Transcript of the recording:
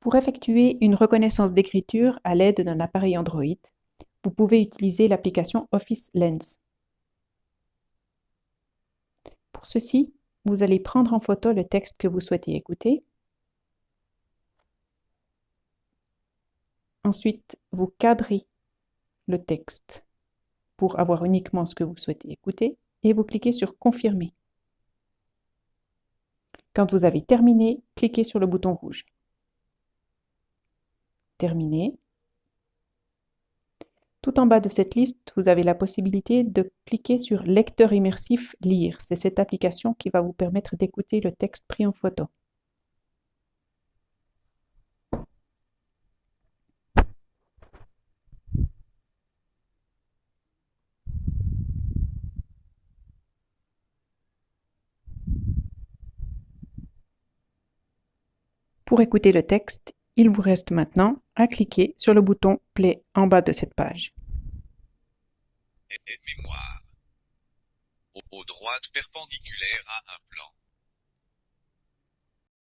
Pour effectuer une reconnaissance d'écriture à l'aide d'un appareil Android, vous pouvez utiliser l'application Office Lens. Pour ceci, vous allez prendre en photo le texte que vous souhaitez écouter. Ensuite, vous cadrez le texte pour avoir uniquement ce que vous souhaitez écouter et vous cliquez sur Confirmer. Quand vous avez terminé, cliquez sur le bouton rouge. Tout en bas de cette liste, vous avez la possibilité de cliquer sur Lecteur immersif Lire. C'est cette application qui va vous permettre d'écouter le texte pris en photo. Pour écouter le texte, il vous reste maintenant à cliquer sur le bouton Play en bas de cette page.